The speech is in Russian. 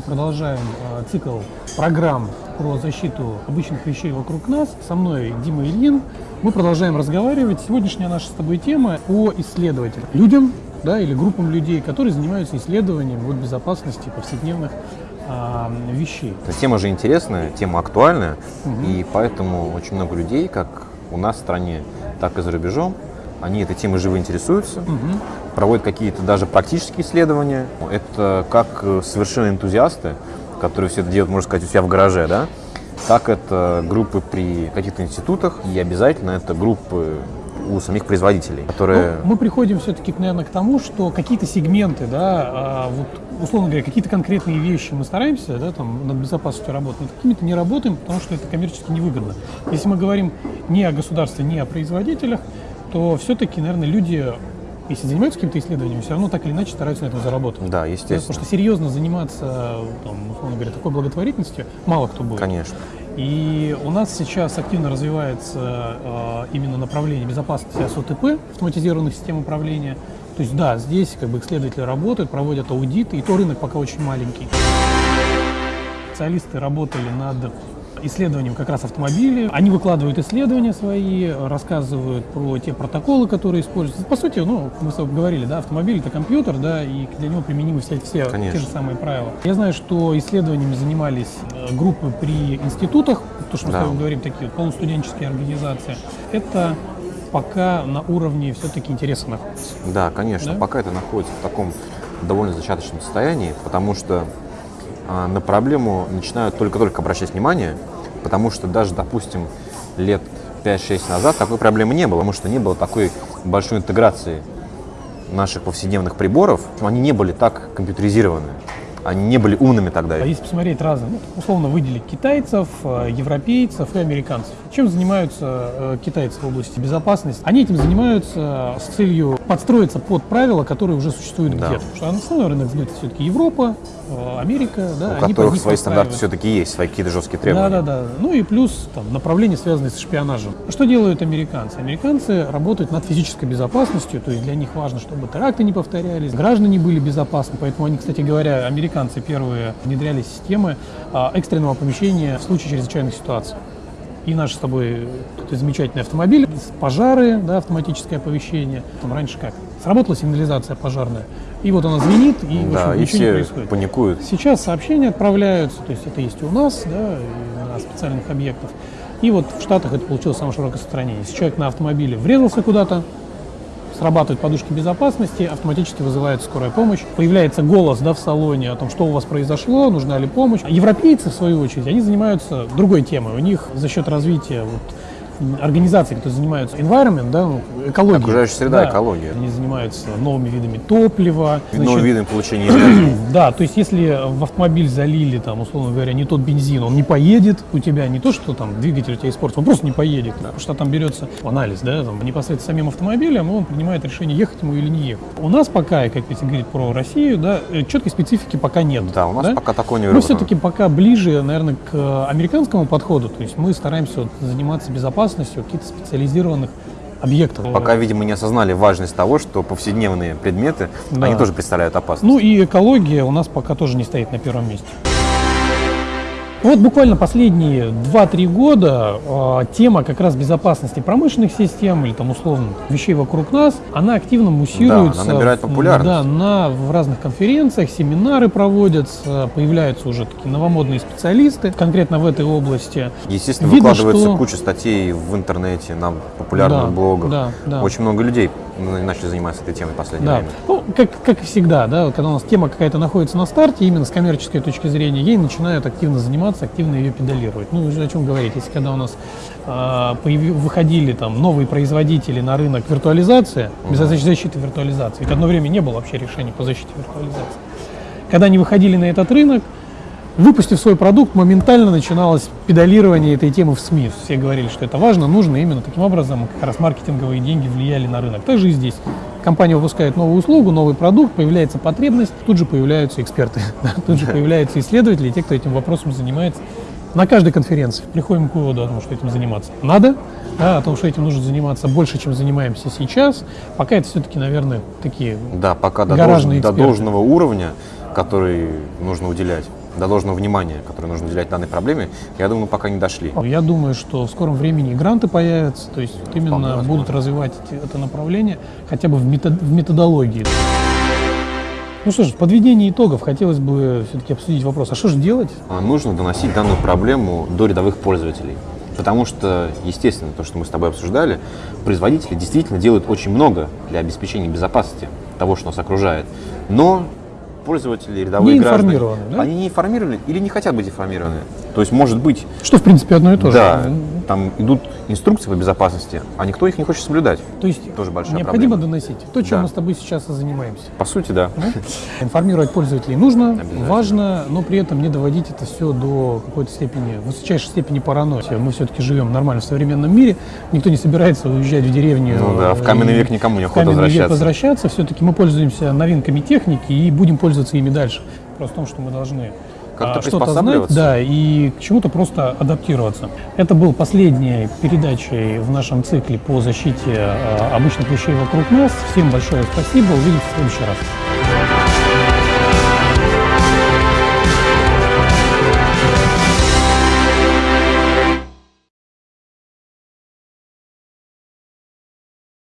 продолжаем э, цикл программ про защиту обычных вещей вокруг нас. Со мной Дима Ильин. Мы продолжаем разговаривать. Сегодняшняя наша с тобой тема по исследователям. Людям да, или группам людей, которые занимаются исследованием вот, безопасности повседневных а, вещей. Тема же интересная, тема актуальная, угу. и поэтому очень много людей, как у нас в стране, так и за рубежом, они этой темой живо интересуются, угу. Проводят какие-то даже практические исследования. Это как э, совершенно энтузиасты, которые все это делают, можно сказать, у себя в гараже, да, так это группы при каких-то институтах, и обязательно это группы у самих производителей, которые... Ну, мы приходим все-таки, наверное, к тому, что какие-то сегменты, да, а, вот, условно говоря, какие-то конкретные вещи мы стараемся, да, там, над безопасностью работать, над какими-то не работаем, потому что это коммерчески невыгодно. Если мы говорим не о государстве, не о производителях, то все-таки, наверное, люди если занимаются каким-то исследованием, все равно так или иначе стараются на этом заработать. Да, естественно. Потому что серьезно заниматься, там, условно говоря, такой благотворительностью мало кто будет. Конечно. И у нас сейчас активно развивается э, именно направление безопасности СОТП, автоматизированных систем управления. То есть да, здесь как бы исследователи работают, проводят аудиты, и то рынок пока очень маленький. Специалисты работали над исследованием как раз автомобилей. Они выкладывают исследования свои, рассказывают про те протоколы, которые используются. По сути, ну, мы с тобой говорили, да, автомобиль это компьютер, да, и для него применимы все, все те же самые правила. Я знаю, что исследованиями занимались э, группы при институтах, то, что мы да. с тобой говорим, такие вот полустуденческие организации. Это пока на уровне все-таки интереса находится. Да, конечно, да? пока это находится в таком довольно зачаточном состоянии, потому что а, на проблему начинают только-только обращать внимание, потому что даже, допустим, лет 5-6 назад такой проблемы не было, потому что не было такой большой интеграции наших повседневных приборов, они не были так компьютеризированы они не были умными тогда. А если посмотреть разные, ну, условно выделить китайцев, э, европейцев и американцев. Чем занимаются э, китайцы в области безопасности? Они этим занимаются с целью подстроиться под правила, которые уже существуют да. где-то. Потому что основной рынок где-то все-таки Европа, э, Америка. Да, У которых свои стандарты все-таки есть, свои какие-то жесткие требования. Да, да, да. Ну и плюс там, направления, связанные с шпионажем. Что делают американцы? Американцы работают над физической безопасностью, то есть для них важно, чтобы теракты не повторялись, граждане были безопасны, поэтому они, кстати говоря, американцы американцы первые внедряли системы а, экстренного оповещения в случае чрезвычайных ситуаций. И наш с тобой тут замечательный автомобиль, пожары, да, автоматическое оповещение. Там раньше как? Сработала сигнализация пожарная, и вот она звенит, и, да, общем, и ничего все не происходит. паникуют. Сейчас сообщения отправляются, то есть это есть и у нас, да, и на специальных объектах. И вот в Штатах это получилось самое широкое распространение. Если человек на автомобиле врезался куда-то, срабатывают подушки безопасности, автоматически вызывает скорая помощь. Появляется голос да, в салоне о том, что у вас произошло, нужна ли помощь. Европейцы, в свою очередь, они занимаются другой темой. У них за счет развития вот, организаций, которые занимаются environment, да, экологией. Окружающая среда, да, экология. Они занимаются новыми видами топлива. Новыми видами получения энергии. Да, то есть если в автомобиль залили, там, условно говоря, не тот бензин, он не поедет у тебя, не то, что там двигатель у тебя испортится, он просто не поедет, да, потому что там берется анализ, да, там, непосредственно самим автомобилем, он принимает решение, ехать ему или не ехать. У нас пока, как если говорить про Россию, да, э, четкой специфики пока нет. Да, у нас да? пока такого не Мы все-таки пока ближе, наверное, к американскому подходу, то есть мы стараемся вот заниматься безопасностью, какие-то специализированных объектов. Пока, видимо, не осознали важность того, что повседневные предметы, да. они тоже представляют опасность. Ну и экология у нас пока тоже не стоит на первом месте. Вот буквально последние 2-3 года э, тема как раз безопасности промышленных систем или там условно вещей вокруг нас, она активно муссируется. Да, она набирает популярность. Да, на, в разных конференциях, семинары проводятся, появляются уже такие новомодные специалисты конкретно в этой области. Естественно, Видно, выкладывается что... куча статей в интернете, на популярных да, блогах. Да, да. Очень много людей начали заниматься этой темой в последнее да. время. Ну, как, как и всегда, да, когда у нас тема какая-то находится на старте, именно с коммерческой точки зрения, ей начинают активно заниматься, активно ее педалировать. Ну, о чем говорить, если когда у нас э, появ... выходили там новые производители на рынок виртуализации, без защиты виртуализации, ведь одно время не было вообще решений по защите виртуализации. Когда они выходили на этот рынок, Выпустив свой продукт, моментально начиналось педалирование этой темы в СМИ. Все говорили, что это важно, нужно. Именно таким образом как раз маркетинговые деньги влияли на рынок. Также и здесь. Компания выпускает новую услугу, новый продукт, появляется потребность, тут же появляются эксперты, тут же появляются исследователи, те, кто этим вопросом занимается. На каждой конференции приходим к выводу о том, что этим заниматься надо, да, о том, что этим нужно заниматься больше, чем занимаемся сейчас. Пока это все-таки, наверное, такие Да, пока до, долж, до должного уровня, который нужно уделять до должного внимания, которое нужно уделять данной проблеме, я думаю, пока не дошли. Я думаю, что в скором времени и гранты появятся, то есть вот именно возможно. будут развивать это направление хотя бы в, метод- в методологии. Ну что ж, в подведении итогов хотелось бы все-таки обсудить вопрос, а что же делать? А, Нужно доносить данную проблему до рядовых пользователей. Потому что, естественно, то, что мы с тобой обсуждали, производители действительно делают очень много для обеспечения безопасности того, что нас окружает. Но пользователи, рядовые Не граждане, да? они не информированы или не хотят быть информированы. То есть, может быть, Что, в принципе, одно и то да, же. Там идут инструкции по безопасности, а никто их не хочет соблюдать. То есть Тоже большая необходимо проблема. доносить то, чем Да. мы с тобой сейчас и занимаемся. По сути, да. Да? Информировать пользователей нужно, важно, но при этом не доводить это все до какой-то степени, высочайшей степени паранойи. Мы все-таки живем нормально в современном мире, никто не собирается уезжать в деревню. Ну да, в каменный век никому не охота век возвращаться. возвращаться. Все-таки мы пользуемся новинками техники и будем пользоваться ими дальше. Просто в том, что мы должны Как-то а, что-то знать, да, и к чему-то просто адаптироваться. Это был последней передачей в нашем цикле по защите а, обычных вещей вокруг нас. Всем большое спасибо, увидимся в следующий раз.